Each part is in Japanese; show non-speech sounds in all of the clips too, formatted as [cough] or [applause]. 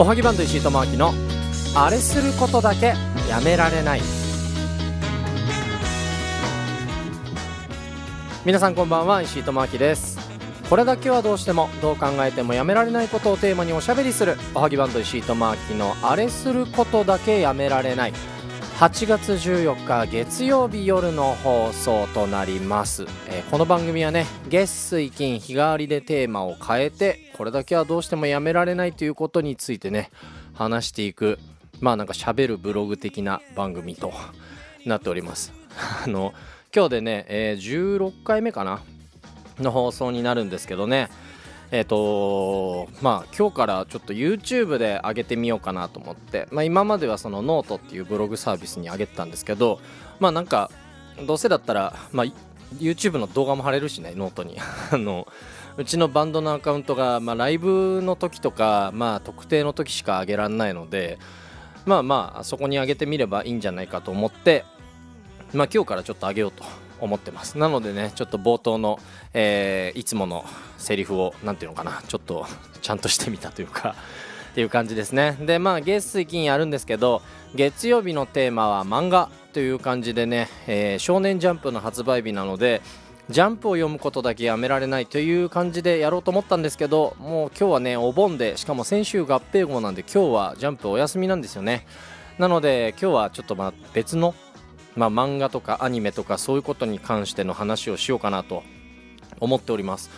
おはぎバンド石井智明のあれすることだけやめられない。皆さんこんばんは石井智明です。これだけはどうしてもどう考えてもやめられないことをテーマにおしゃべりするおはぎバンド石井智明のあれすることだけやめられない。8月14日月曜日夜の放送となります、えー、この番組はね月水金日替わりでテーマを変えてこれだけはどうしてもやめられないということについてね話していくまあなんか喋るブログ的な番組となっております。[laughs] あの今日でね、えー、16回目かなの放送になるんですけどね。えっ、ー、とまあ今日からちょっと YouTube で上げてみようかなと思って、まあ、今まではそのノートっていうブログサービスに上げてたんですけどまあなんかどうせだったら、まあ、YouTube の動画も貼れるしねノートに。[laughs] あのうちのバンドのアカウントが、まあ、ライブの時とか、まあ、特定の時しか上げられないのでまあまあそこに上げてみればいいんじゃないかと思ってまあ今日からちょっと上げようと思ってます。なのでねちょっと冒頭の、えー、いつものセリフを何ていうのかなちょっとちゃんとしてみたというか [laughs] っていう感じですね。でまあ月水金やるんですけど月曜日のテーマは漫画という感じでね、えー、少年ジャンプの発売日なのでジャンプを読むことだけやめられないという感じでやろうと思ったんですけどもう今日はねお盆でしかも先週合併号なんで今日はジャンプお休みなんですよね。なので今日はちょっとまあ別のまあ、漫画とかアニメとかそういうことに関しての話をしようかなと思っております。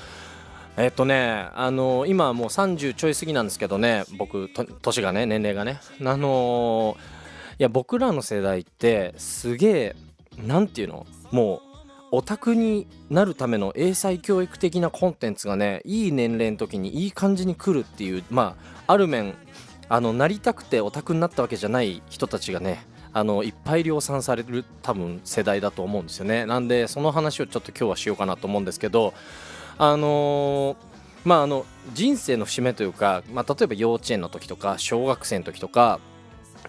えっとね、あのー、今もう30ちょい過ぎなんですけどね僕年がね年齢がねあのー、いや僕らの世代ってすげえ何て言うの？もうオタクになるための英才教育的なコンテンツがねいい年齢の時にいい感じに来るっていうまあある面あのなりたくてオタクになったわけじゃない人たちがねあのいっぱい量産される多分世代だと思うんですよね。なんでその話をちょっと今日はしようかなと思うんですけどあのー、まああの人生の節目というか、まあ、例えば幼稚園の時とか小学生の時とか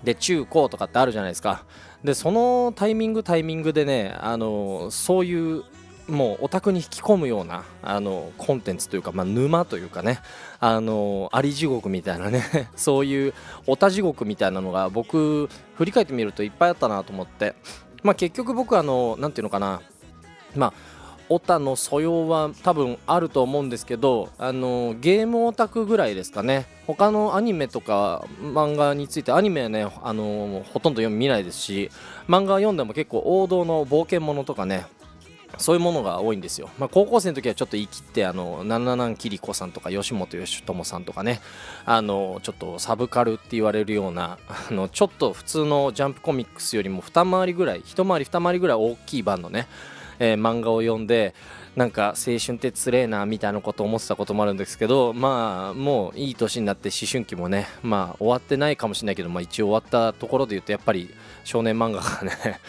で中高とかってあるじゃないですか。でそのタイミングタイミングでねあのそういうもうオタクに引き込むようなあのコンテンツというか、まあ、沼というかねあのあり地獄みたいなね [laughs] そういうオタ地獄みたいなのが僕振り返ってみるといっぱいあったなと思って、まあ、結局僕あの何ていうのかなまあオタの素養は多分あると思うんですけどあのゲームオタクぐらいですかね。他のアニメとか漫画についてアニメはねあのほとんど読み見ないですし漫画読んでも結構王道の冒険ものとかねそういうものが多いんですよ。まあ、高校生の時はちょっと言い切ってあの七南桐子さんとか吉本義友さんとかねあのちょっとサブカルって言われるようなあのちょっと普通のジャンプコミックスよりも二回りぐらい一回り二回りぐらい大きい版のね、えー、漫画を読んでなんか青春ってつれえなみたいなことを思ってたこともあるんですけどまあもういい年になって思春期もねまあ終わってないかもしれないけど、まあ、一応終わったところで言うとやっぱり少年漫画がね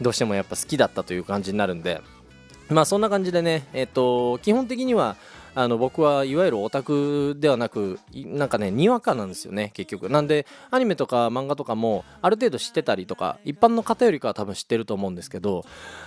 どうしてもやっぱ好きだったという感じになるんで。まあそんな感じでね、えっ、と、基本的にはあの僕はいわゆるオタクではなくなんかねにわかなんですよね結局。なんでアニメとか漫画とかもある程度知ってたりとか一般の方よりかは多分知ってると思うんですけど、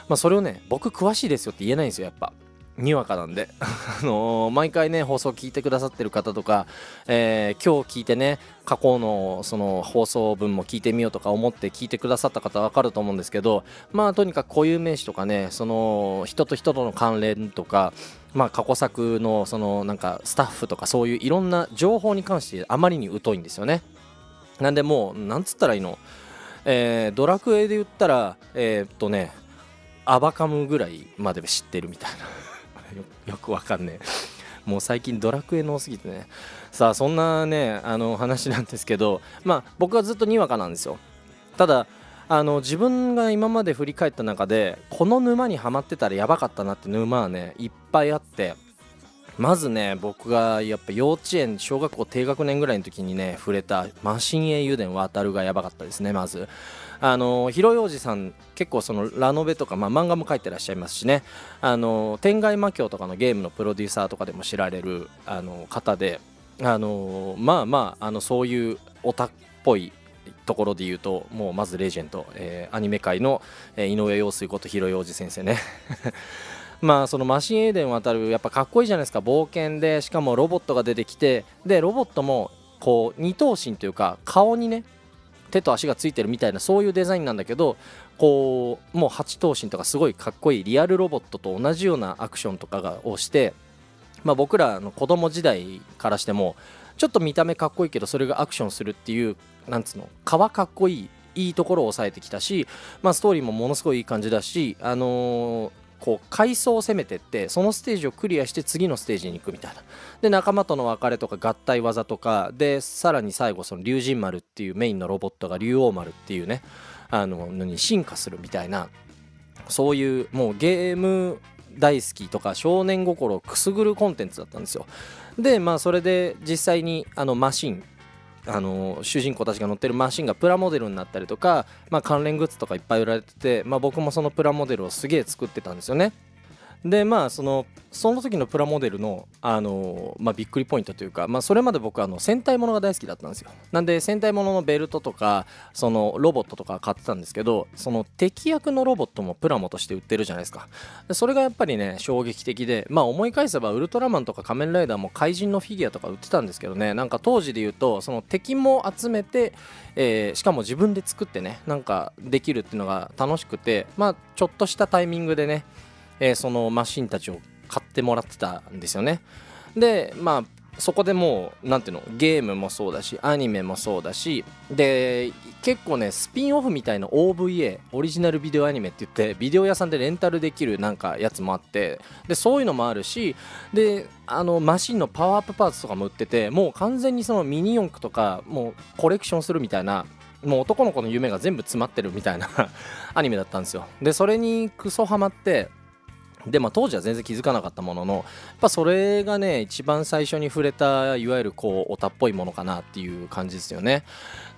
まあ、それをね僕詳しいですよって言えないんですよやっぱ。にわかなんで。[laughs] あのー、毎回ね放送聞いてくださってる方とか、えー、今日聞いてね過去のその放送分も聞いてみようとか思って聞いてくださった方は分かると思うんですけどまあとにかく固有名詞とかねその人と人との関連とかまあ過去作のそのなんかスタッフとかそういういろんな情報に関してあまりに疎いんですよね。なんでもうなんつったらいいの？えー、ドラクエで言ったらえ、っとねアバカムぐらいまで知ってるみたいな。よくわかんねえ。もう最近ドラクエの多すぎてね。さあそんなねあの話なんですけどまあ僕はずっとにわかなんですよ。ただあの自分が今まで振り返った中でこの沼にはまってたらやばかったなって沼はねいっぱいあってまずね僕がやっぱ幼稚園小学校低学年ぐらいの時にね触れたマシン英雄伝渡るがやばかったですねまず。あの広洋二さん結構そのラノベとか、まあ、漫画も描いてらっしゃいますしね。あの天外魔境とかのゲームのプロデューサーとかでも知られるあの方で。あのまあまああのそういうオタっぽいところで言うともうまずレジェンド、えー、アニメ界の、え、井上陽水こと広洋二先生ね。[laughs] まあそのマシンエーデン渡るやっぱかっこいいじゃないですか。冒険でしかもロボットが出てきてでロボットもこう二頭身というか顔にね手と足がついてるみたいなそういうデザインなんだけどこうもう8頭身とかすごいかっこいいリアルロボットと同じようなアクションとかがをして、まあ、僕らの子供時代からしてもちょっと見た目かっこいいけどそれがアクションするっていうなんつうの皮かっこいいいいところを抑えてきたし、まあ、ストーリーもものすごいいい感じだし、あのー、こう階層を攻めてってそのステージをクリアして次のステージに行くみたいな。で仲間との別れとか合体技とかでさらに最後その龍神丸っていうメインのロボットが竜王丸っていうねあののに進化するみたいなそういうもうゲーム大好きとか少年心をくすぐるコンテンツだったんですよ。でまあそれで実際にあのマシンあの主人公たちが乗ってるマシンがプラモデルになったりとか、まあ、関連グッズとかいっぱい売られてて、まあ、僕もそのプラモデルをすげえ作ってたんですよね。でまあそのその時のプラモデルの、あのまあ、びっくりポイントというか、まあ、それまで僕あの戦隊ものが大好きだったんですよ。なんで戦隊もののベルトとかそのロボットとか買ってたんですけどその敵役のロボットもプラモとして売ってるじゃないですか。それがやっぱりね衝撃的でまあ思い返せばウルトラマンとか仮面ライダーも怪人のフィギュアとか売ってたんですけどね。なんか当時で言うとその敵も集めて、えー、しかも自分で作ってねなんかできるっていうのが楽しくてまあちょっとしたタイミングでねえー、そのマシンたちを買ってもらってたんですよね。でまあそこでもう何ていうのゲームもそうだしアニメもそうだしで結構ねスピンオフみたいな OVA オリジナルビデオアニメって言ってビデオ屋さんでレンタルできるなんかやつもあってでそういうのもあるしであのマシンのパワーアップパーツとかも売っててもう完全にそのミニ四駆とかもうコレクションするみたいなもう男の子の夢が全部詰まってるみたいな [laughs] アニメだったんですよ。でそれにクソハマってでまあ、当時は全然気づかなかったもののやっぱそれがね一番最初に触れたいわゆるこうオタっぽいものかなっていう感じですよね。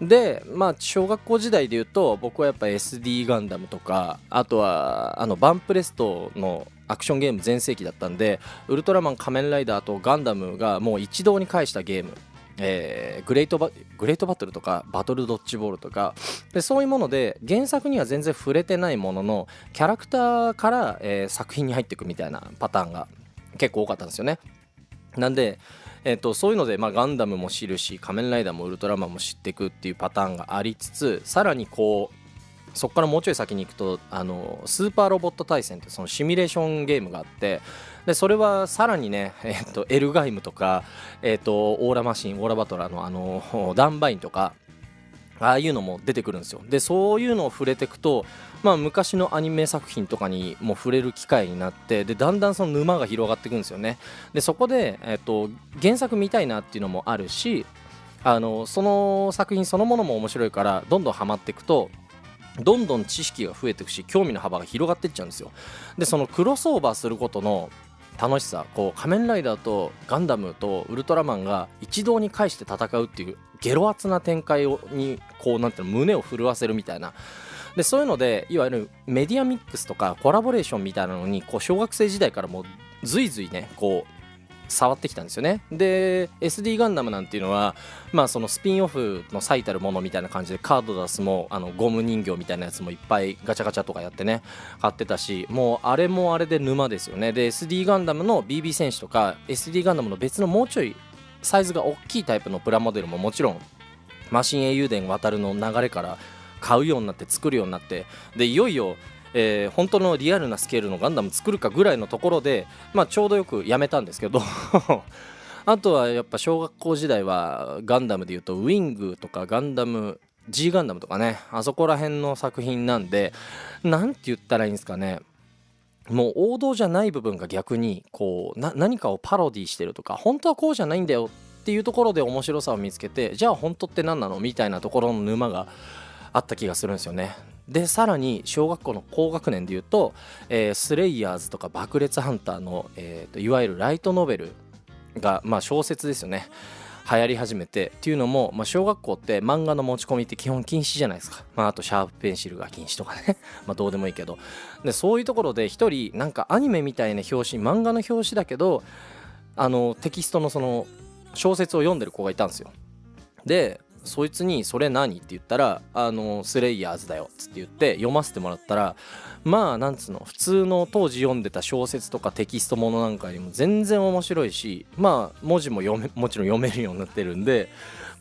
でまあ小学校時代で言うと僕はやっぱ SD ガンダムとかあとはあのバンプレストのアクションゲーム全盛期だったんでウルトラマン仮面ライダーとガンダムがもう一堂に会したゲームえー、グレートバグレートバトルとかバトルドッジボールとかでそういうもので原作には全然触れてないもののキャラクターから、えー、作品に入っていくみたいなパターンが結構多かったんですよね。なんで、えーと、そういうので、まあ、ガンダムも知るし仮面ライダーもウルトラマンも知っていくっていうパターンがありつつさらにこうそこからもうちょい先に行くとあのスーパーロボット対戦ってそのシミュレーションゲームがあってでそれはさらにね、えーと、エルガイムとか、えーと、オーラマシンオーラバトラーのあのダンバインとかああいうのも出てくるんですよ。でそういうのを触れていくと、まあ、昔のアニメ作品とかにも触れる機会になってでだんだんその沼が広がっていくんですよね。でそこで、えーと原作見たいなっていうのもあるしあのその作品そのものも面白いからどんどんハマっていくとどんどん知識が増えていくし興味の幅が広がっていっちゃうんですよ。でそのクロスオーバーすることの楽しさこう仮面ライダーとガンダムとウルトラマンが一堂に会して戦うっていうゲロ熱な展開をにこうなんていうの胸を震わせるみたいな。でそういうのでいわゆるメディアミックスとかコラボレーションみたいなのにこう小学生時代からもうずいずいねこう触ってきたんですよね。で SD ガンダムなんていうのはまあそのスピンオフの最たるものみたいな感じでカード出すもあのゴム人形みたいなやつもいっぱいガチャガチャとかやってね買ってたしもうあれもあれで沼ですよね。で SD ガンダムの BB 戦士とか SD ガンダムの別のもうちょいサイズが大きいタイプのプラモデルももちろんマシン英雄伝渡るの流れから買うようになって作るようになってでいよいよえー、本当のリアルなスケールのガンダム作るかぐらいのところで、まあ、ちょうどよくやめたんですけど [laughs] あとはやっぱ小学校時代はガンダムでいうとウィングとかガンダム G ガンダムとかねあそこら辺の作品なんで何て言ったらいいんですかね。もう王道じゃない部分が逆にこう何かをパロディしてるとか本当はこうじゃないんだよっていうところで面白さを見つけてじゃあ本当って何なの？みたいなところの沼があった気がするんですよね。でさらに小学校の高学年でいうと、えー、スレイヤーズとか爆裂ハンターの、えーと、いわゆるライトノベルが、まあ、小説ですよね。流行り始めてっていうのも、まあ、小学校って漫画の持ち込みって基本禁止じゃないですか、まあ、あとシャープペンシルが禁止とかね。[laughs] まあどうでもいいけど。でそういうところで一人なんかアニメみたいな表紙漫画の表紙だけどあのテキストのその小説を読んでる子がいたんですよ。でそいつに「それ何?」って言ったら「あのスレイヤーズだよ」っつって言って読ませてもらったらまあなんつうの普通の当時読んでた小説とかテキストものなんかよりも全然面白いしまあ文字も読めもちろん読めるようになってるんで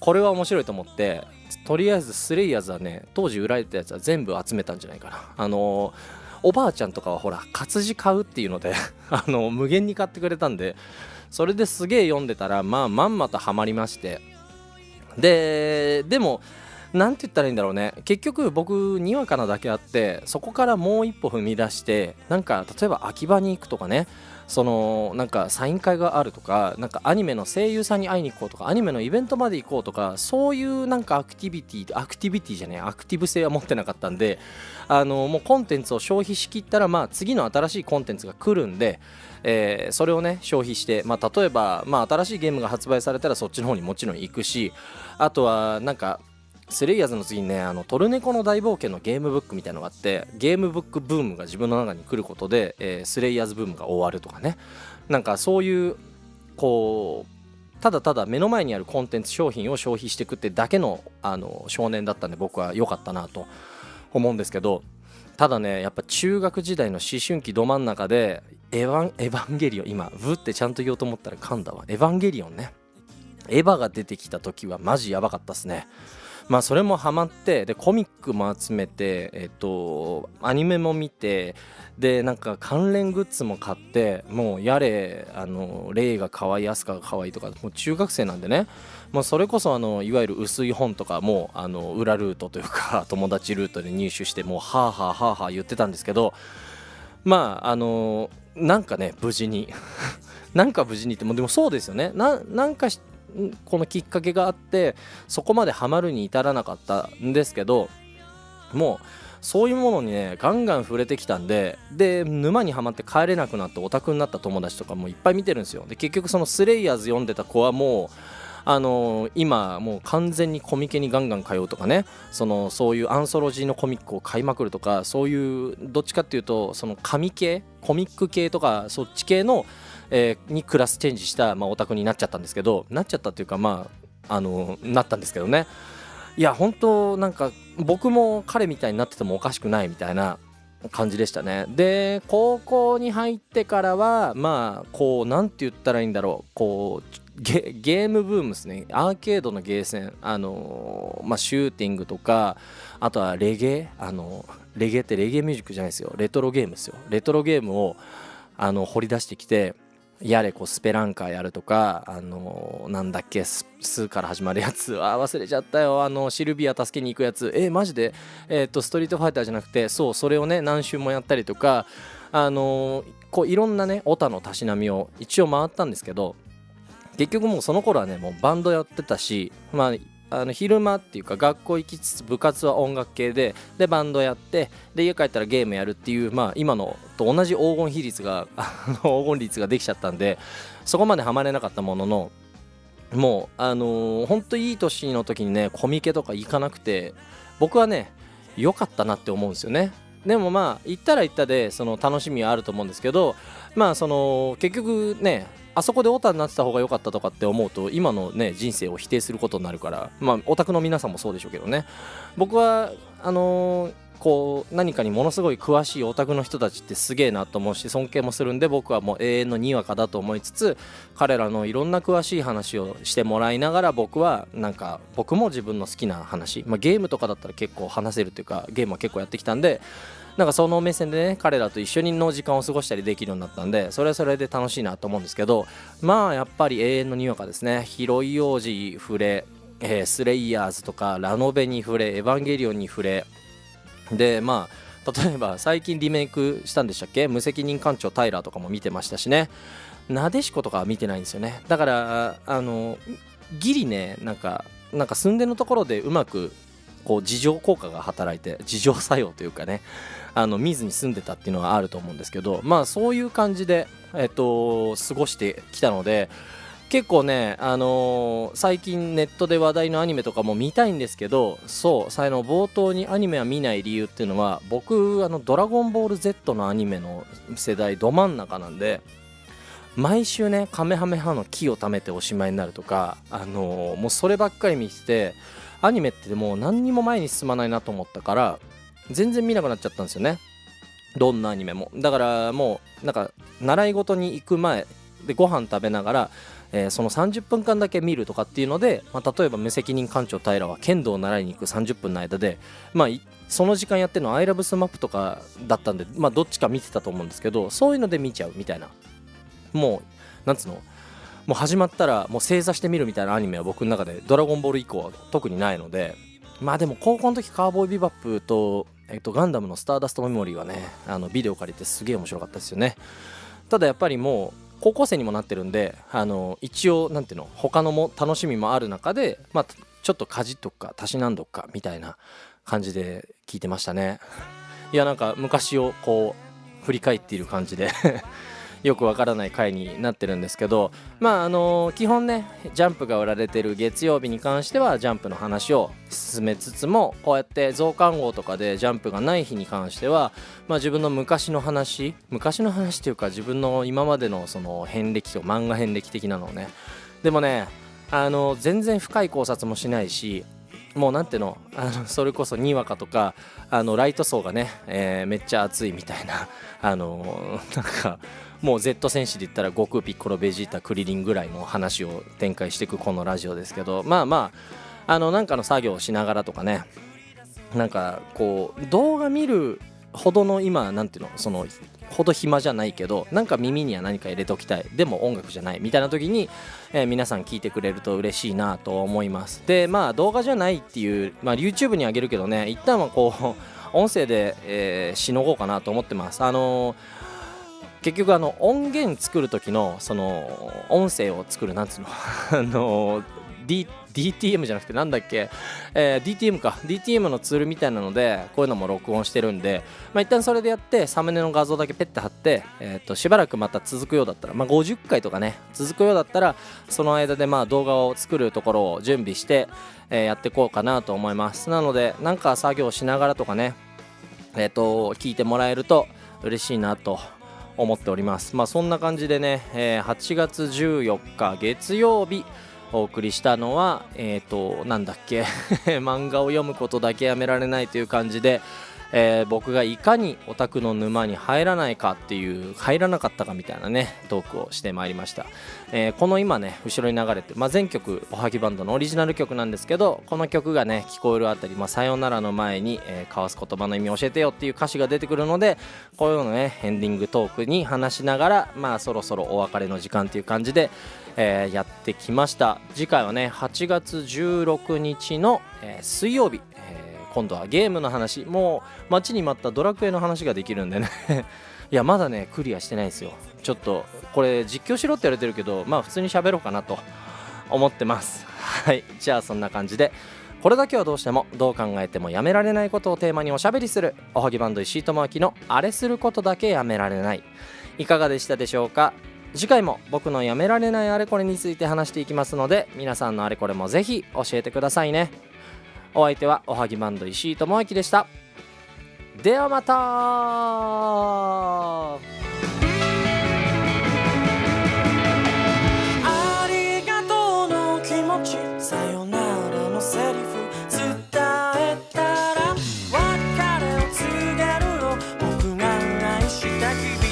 これは面白いと思ってとりあえずスレイヤーズはね当時売られてたやつは全部集めたんじゃないかなあのおばあちゃんとかはほら活字買うっていうので [laughs] あの無限に買ってくれたんでそれですげえ読んでたらまあまんまとハマりましてででも何て言ったらいいんだろうね。結局僕にわかなだけあってそこからもう一歩踏み出してなんか例えば秋葉に行くとかね。そのなんかサイン会があるとかなんかアニメの声優さんに会いに行こうとかアニメのイベントまで行こうとかそういうなんかアクティビティアクティビティじゃねアクティブ性は持ってなかったんであのもうコンテンツを消費しきったらまあ次の新しいコンテンツが来るんでえー、それをね消費して、まあ、例えば、まあ、新しいゲームが発売されたらそっちの方にもちろん行くしあとはなんかスレイヤーズの次にねあのトルネコの大冒険のゲームブックみたいのがあってゲームブックブームが自分の中に来ることで、えー、スレイヤーズブームが終わるとかね。なんかそういうこうただただ目の前にあるコンテンツ商品を消費していくってだけのあの少年だったんで僕は良かったなと思うんですけどただねやっぱ中学時代の思春期ど真ん中でエヴァンエヴァンゲリオン今ブってちゃんと言おうと思ったら噛んだわ。エヴァンゲリオンね。エヴァが出てきた時はマジやばかったっすね。まあそれもハマってでコミックも集めてえっとアニメも見てでなんか関連グッズも買ってもうやれあのレイが可愛いアスカが可愛いとかもう中学生なんでね。もうそれこそあのいわゆる薄い本とかもあの裏ルートというか [laughs] 友達ルートで入手してもうはあはあはあはあ言ってたんですけどまああのなんかね無事に。[laughs] なんか無事にってもでもそうですよね。なんかこのきっかけがあってそこまでハマるに至らなかったんですけどもうそういうものにねガンガン触れてきたんでで沼にはまって帰れなくなってオタクになった友達とかもいっぱい見てるんですよ。で結局そのスレイヤーズ読んでた子はもうあのー、今もう完全にコミケにガンガン通うとかねそのそういうアンソロジーのコミックを買いまくるとかそういうどっちかっていうとその紙系コミック系とかそっち系のえー、にクラスチェンジした、まあ、オタクになっちゃったんですけどなっちゃったっていうかまああのなったんですけどね。いや本当なんか僕も彼みたいになっててもおかしくないみたいな感じでしたね。で高校に入ってからはまあこう何て言ったらいいんだろう。こうゲームブームですね。アーケードのゲーセン。あのまあシューティングとかあとはレゲエ。あのレゲエってレゲエミュージックじゃないですよ。レトロゲームですよ。レトロゲームをあの掘り出してきてやれこうスペランカーやるとかあの、なんだっけスーから始まるやつ。[laughs] あ忘れちゃったよ。あのシルビア助けに行くやつ。えマジで？えっ、とストリートファイターじゃなくてそうそれをね何周もやったりとかあの、こういろんなねオタのたしなみを一応回ったんですけど結局もうその頃はねもうバンドやってたしまああの昼間っていうか学校行きつつ部活は音楽系ででバンドやってで家帰ったらゲームやるっていうまあ今のと同じ黄金比率が [laughs] 黄金率ができちゃったんでそこまでハマれなかったもののもうあのー、ほんといい年の時にねコミケとか行かなくて僕はね良かったなって思うんですよね。でもまあ行ったら行ったでその楽しみはあると思うんですけどまあその結局ねあそこでオタになってた方が良かったとかって思うと今のね人生を否定することになるからまあオタクの皆さんもそうでしょうけどね。僕はあのー、こう何かにものすごい詳しいオタクの人たちってすげえなと思うし尊敬もするんで僕はもう永遠のにわかだと思いつつ彼らのいろんな詳しい話をしてもらいながら僕はなんか僕も自分の好きな話、まあ、ゲームとかだったら結構話せるというかゲームは結構やってきたんでなんかその目線でね彼らと一緒にの時間を過ごしたりできるようになったんでそれはそれで楽しいなと思うんですけどまあやっぱり永遠のにわかですね広い王子触れ、えー、スレイヤーズとかラノベに触れエヴァンゲリオンに触れでまあ例えば最近リメイクしたんでしたっけ？無責任艦長タイラーとかも見てましたしね。なでしこ」とかは見てないんですよね。だからあのギリねなんかなんか寸出のところでうまくこう自浄効果が働いて自浄作用というかねあの見ずに住んでたっていうのはあると思うんですけどまあそういう感じで、えっと、過ごしてきたので結構ね、あのー、最近ネットで話題のアニメとかも見たいんですけどそう最の冒頭にアニメは見ない理由っていうのは僕あの「ドラゴンボール Z」のアニメの世代ど真ん中なんで毎週ねカメハメハの木を貯めておしまいになるとか、あのー、もうそればっかり見ててアニメってもう何にも前に進まないなと思ったから全然見なくなっちゃったんですよね。どんなアニメも。だからもうなんか習い事に行く前でご飯食べながらえー、その30分間だけ見るとかっていうので、まあ、例えば無責任館長平は剣道を習いに行く30分の間で、まあ、その時間やってるのは「アイラブスマップとかだったんで、まあ、どっちか見てたと思うんですけどそういうので見ちゃうみたいな。もうなんつうの？もう始まったらもう正座して見るみたいなアニメは僕の中で「ドラゴンボール」以降は特にないのでまあでも高校の時カーボーイビバップと、えっと、ガンダムのスターダストメモリーはねあのビデオ借りてすげえ面白かったですよね。ただやっぱりもう高校生にもなってるんであの一応なんていうの他のも楽しみもある中で、まあ、ちょっとかじっとくかたしなんどくかみたいな感じで聞いてましたね。いやなんか昔をこう振り返っている感じで。よくわからない回になってるんですけどまああの基本ねジャンプが売られてる月曜日に関してはジャンプの話を進めつつもこうやって増刊号とかでジャンプがない日に関しては、まあ、自分の昔の話昔の話っていうか自分の今までのその遍歴と漫画遍歴的なのをね。でもねあの全然深い考察もしないしもうなんていうの？あのそれこそにわかとかあのライト層がね、えー、めっちゃ熱いみたいなあのなんかもう Z 戦士で言ったら悟空ピッコロベジータクリリンぐらいの話を展開していくこのラジオですけどまあまああのなんかの作業をしながらとかねなんかこう動画見るほどの今なんていうの？そのほど暇じゃないけどなんか耳には何か入れておきたい。でも音楽じゃない。みたいな時に、えー、皆さん聞いてくれると嬉しいなと思います。でまあ動画じゃないっていう、まあ、YouTube にあげるけどね一旦はこう [laughs] 音声で、えー、しのごうかなと思ってます。あのー結局あの音源作る時のその音声を作るなんつうの [laughs] あの D DTM じゃなくてなんだっけ、えー、DTM か。DTM のツールみたいなのでこういうのも録音してるんで、まあ、一旦それでやってサムネの画像だけペッて貼って、えー、としばらくまた続くようだったら、まあ、50回とかね続くようだったらその間でまあ動画を作るところを準備して、えー、やっていこうかなと思います。なのでなんか作業しながらとかねえっ、ー、と聞いてもらえると嬉しいなと思っております。まあそんな感じでね、えー、8月14日月曜日お送りしたのはえっ、ー、となんだっけ？[laughs] 漫画を読むことだけやめられないという感じでえー、僕がいかにオタクの沼に入らないかっていう入らなかったかみたいなねトークをしてまいりました、えー、この今ね後ろに流れて、まあ、全曲おはぎバンドのオリジナル曲なんですけどこの曲がね聞こえるあたり、まあ、さよならの前に、えー、交わす言葉の意味教えてよっていう歌詞が出てくるのでこういうのねエンディングトークに話しながらまあそろそろお別れの時間っていう感じでえー、やってきました。次回はね8月16日の、えー、水曜日。今度はゲームの話もう待ちに待ったドラクエの話ができるんでね。[laughs] いやまだねクリアしてないですよ。ちょっとこれ実況しろって言われてるけどまあ普通に喋ろうかなと思ってます。[laughs] はい。じゃあそんな感じで。これだけはどうしてもどう考えてもやめられないことをテーマにおしゃべりする。おはぎバンド石井智明のあれすることだけやめられない。いかがでしたでしょうか？次回も僕のやめられないあれこれについて話していきますので皆さんのあれこれもぜひ教えてくださいね。お相手はおはぎマンド石井智明でした。ではまた。さよならのセリフ。伝えたら別れを告げる僕が愛した日々。